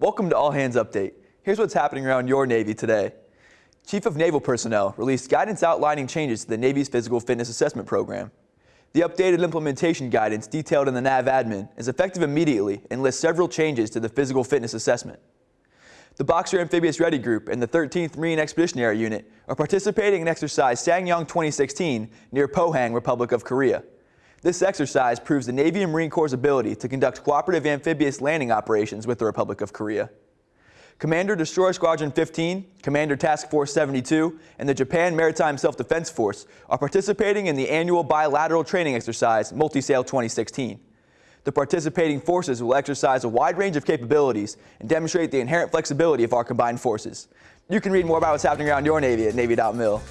Welcome to All Hands Update. Here's what's happening around your Navy today. Chief of Naval Personnel released guidance outlining changes to the Navy's Physical Fitness Assessment Program. The updated implementation guidance detailed in the NAVADMIN is effective immediately and lists several changes to the physical fitness assessment. The Boxer Amphibious Ready Group and the 13th Marine Expeditionary Unit are participating in exercise Ssang Yong 2016 near Pohang, Republic of Korea. This exercise proves the Navy and Marine Corps' ability to conduct cooperative amphibious landing operations with the Republic of Korea. Commander Destroyer Squadron 15, Commander Task Force 72, and the Japan Maritime Self-Defense Force are participating in the annual bilateral training exercise Multisail 2016. The participating forces will exercise a wide range of capabilities and demonstrate the inherent flexibility of our combined forces. You can read more about what's happening around your Navy at Navy.mil.